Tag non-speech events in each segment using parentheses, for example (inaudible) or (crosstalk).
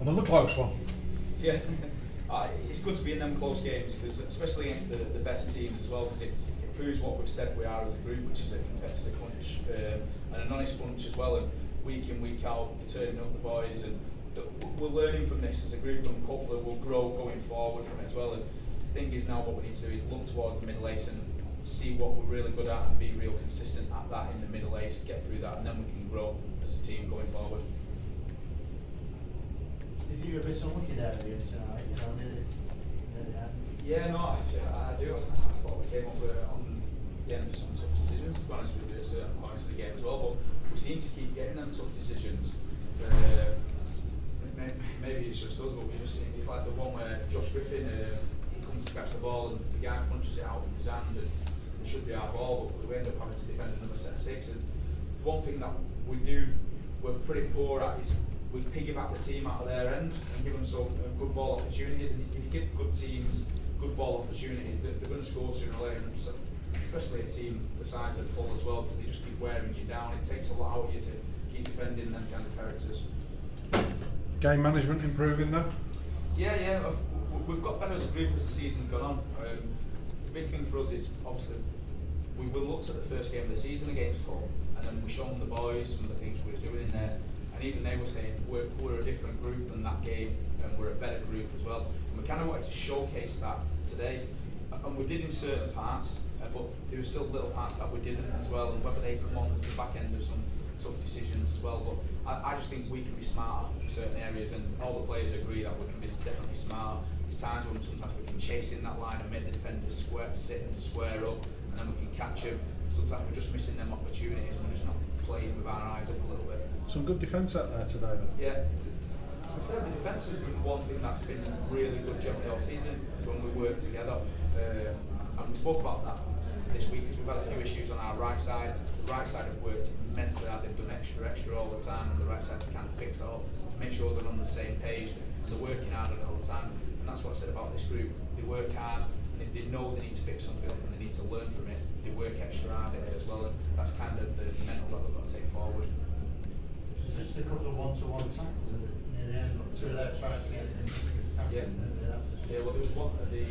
Another close one. Yeah, (laughs) uh, it's good to be in them close games because especially against the, the best teams as well because it, it proves what we've said we are as a group, which is a competitive bunch um, and an honest bunch as well. And week in week out, turning up the boys and th- we're learning from this as a group and hopefully we'll grow going forward from it as well. And the thing is now what we need to do is look towards the middle eight and see what we're really good at and be real consistent at that in the middle eight, get through that, and then we can grow as a team going forward. You think you're a bit unlucky there again tonight, you know, nearly, nearly happened. Yeah, no, I, I do. I thought we came up with, on of some tough decisions, to be honest with you, at certain points of the game as well, but we seem to keep getting them tough decisions. Uh, maybe, it's just us, but we just it's like the one where Josh Griffin, uh, he comes to catch the ball and the guy punches it out from his hand and it should be our ball, but we end up having to defend another set of six. And the one thing that we do, we're pretty poor at is we piggyback the team out of their end and give them some uh, good ball opportunities. And if you give good teams good ball opportunities, they're, they're going to score sooner or later. And so, especially a team the size of Hull as well, because they just keep wearing you down. It takes a lot out of you to keep defending them kind of characters. Game management improving though. Yeah, yeah, w- we've got better as a group as the season's gone on. Um, the big thing for us is obviously we will look at the first game of the season against Hull, and then we show them the boys some of the things we were doing in there, and even they were saying we're, we're a different group than that game, and we're a better group as well. And we kind of wanted to showcase that today, and we did in certain parts, uh, but there were still little parts that we didn't as well, and whether they come on the back end of some tough decisions as well. But I, I just think we can be smarter in certain areas, and all the players agree that we can be definitely smarter. There's times when sometimes we can chase in that line and make the defenders square, sit and square up, and then we can catch them. Sometimes we're just missing them opportunities, and we're just not with our eyes up a little bit. Some good defence out there today though. Yeah. To be fair, the defence has been one thing that's been really good generally all season when we work together. Uh, and we spoke about that this week because we've had a few issues on our right side. The right side have worked immensely hard. They've done extra, extra all the time, and the right side to kind of fix that up to make sure they're on the same page. They're working hard on it all the time. And that's what I said about this group. They work hard, and if they know they need to fix something and they need to learn from it, they work extra hard at it as well. And that's kind of the mental that they've got to take forward. Just a couple of one-to-one tackles the- near the end, two of their tries to get Yeah. Yeah, well, there was one, the,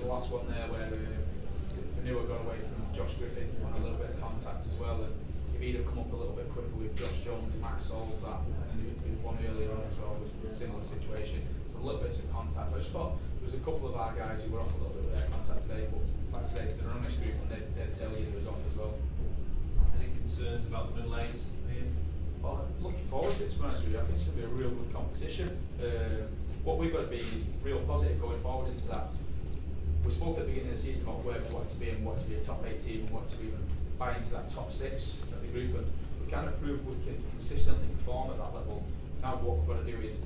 the last one there where uh, Fonua got away from Josh Griffin on a little bit of contact as well. And if he'd have come up a little bit quicker with Josh Jones, he might have solved that. And there was one earlier on as well with a similar situation. So a little bits of contact. I just thought there was a couple of our guys who were off a little bit with their contact today, but like I say, they're an honest group and they'd, they'd tell you they was off as well. Any concerns about the middle eights, Ian? Well, looking forward to it, to be honest with you. I think it's going to be a real good competition. Uh, what we've got to be is real positive going forward into that. We spoke at the beginning of the season about where we want to be and what to be a top eight team and what to even buy into that top six of the group. And we kind of proved we can consistently perform at that level. Now what we've got to do is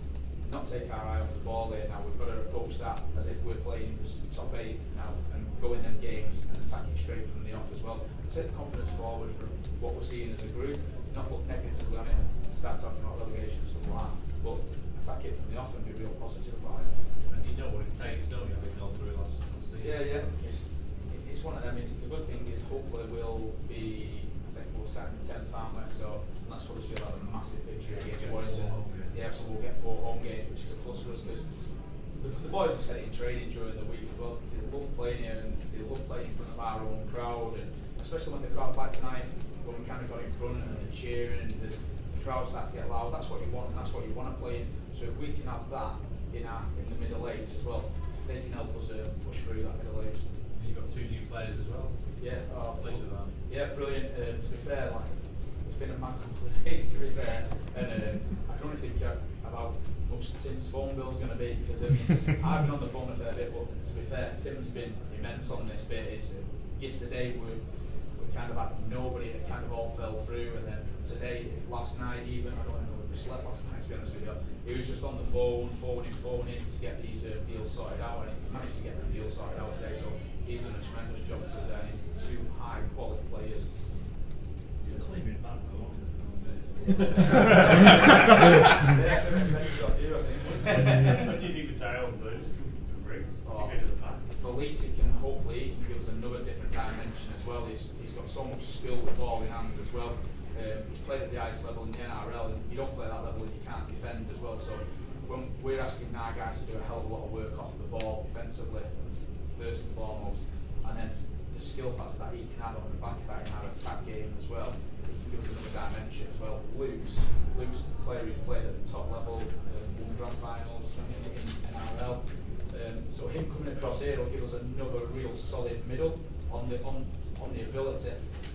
not take our eye off the ball here now. We've got to approach that as if we're playing as top eight now and go in them games and attack it straight from the off as well. Take confidence forward from what we're seeing as a group, not look negatively on it and start talking about relegation and stuff like that, but attack it from the off and be real positive about it. And you know what it takes, don't you, having gone through last season? Yeah, yeah. It's, it- it's one of them. It's, the good thing is hopefully we'll be, I think we'll set in 10th, aren't we? So and that's feel like a massive victory against Warrington. Four home games. Yeah, so we'll get four home games, which is a plus for us because the, the boys have said it in training during the week as well. They love playing here and they love playing in front of our own crowd and especially when the crowd like tonight, when we kind of got in front and the cheering and the, the crowd starts to get loud, that's what you want and that's what you want to play in. So if we can have that in our in the middle eight as well, they can help us uh, push through that middle eight. You've got two new players as well. Yeah, oh, Pleased with that. Yeah, brilliant. Uh, to be fair, like been a couple of days to be fair, and uh, I can only think uh, about how much Tim's phone bill's going to be because I mean (laughs) I've been on the phone a fair bit, but to be fair, Tim's been immense on this bit. Is uh, yesterday we we kind of had nobody, it kind of all fell through, and then today, last night even, I don't know if we slept last night to be honest with you. He was just on the phone, phoning, phoning to get these uh, deals sorted out, and he's managed to get the deals sorted out today. So he's done a tremendous job for us, and two high quality players. The. What do you think the Oh. to the back? For Leeds, he can hopefully he can give us another different dimension as well. He's, he's got so much skill with ball in hand as well. Um, he's played at the highest level in the NRL, and you don't play at that level if you can't defend as well. So when we're asking our guys to do a hell of a lot of work off the ball defensively, first and foremost, and then the skill factor that he can have on the back of that in our attack game as well. He give us as well. Luke's, Luke's player who's played at the top level, won grand finals in, NRL. Um, so him coming across here will give us another real solid middle on the on, on the ability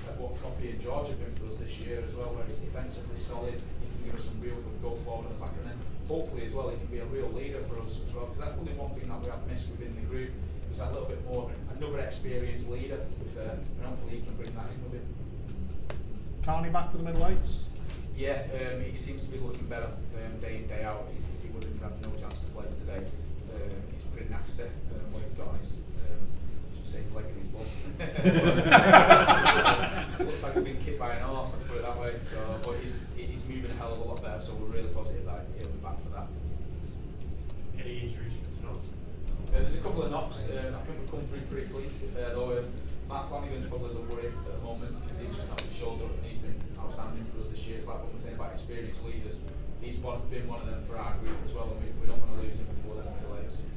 of what Copy and George have been for us this year as well, where he's defensively solid, he can give us some real good go forward the back, and then hopefully as well he can be a real leader for us as well, because that's probably one thing that we have missed within the group, is that little bit more of another experienced leader, to be fair, and hopefully he can bring that in with him. Carney back for the middle eights. Yeah, um, he seems to be looking better um, day in, day out. He, he would have had no chance to play today. Um, he's pretty nasty um, what he's got on his, um, I should say, his leg in his bum. Looks like he's been kicked by an horse, let's put it that way. So, but he's, he's moving a hell of a lot better, so we're really positive that he'll be back for that. Any injuries for tonight? Uh, there's a couple of knocks. Uh, I think we've come through pretty clean, to be fair though. Um, Mark Flanagan's probably the worry at the moment because he's just knocked his shoulder up and he's been outstanding for us this year. It's like what we're saying about experienced leaders. He's been one of them for our group as well, and we, we don't want to lose him before then middle eights.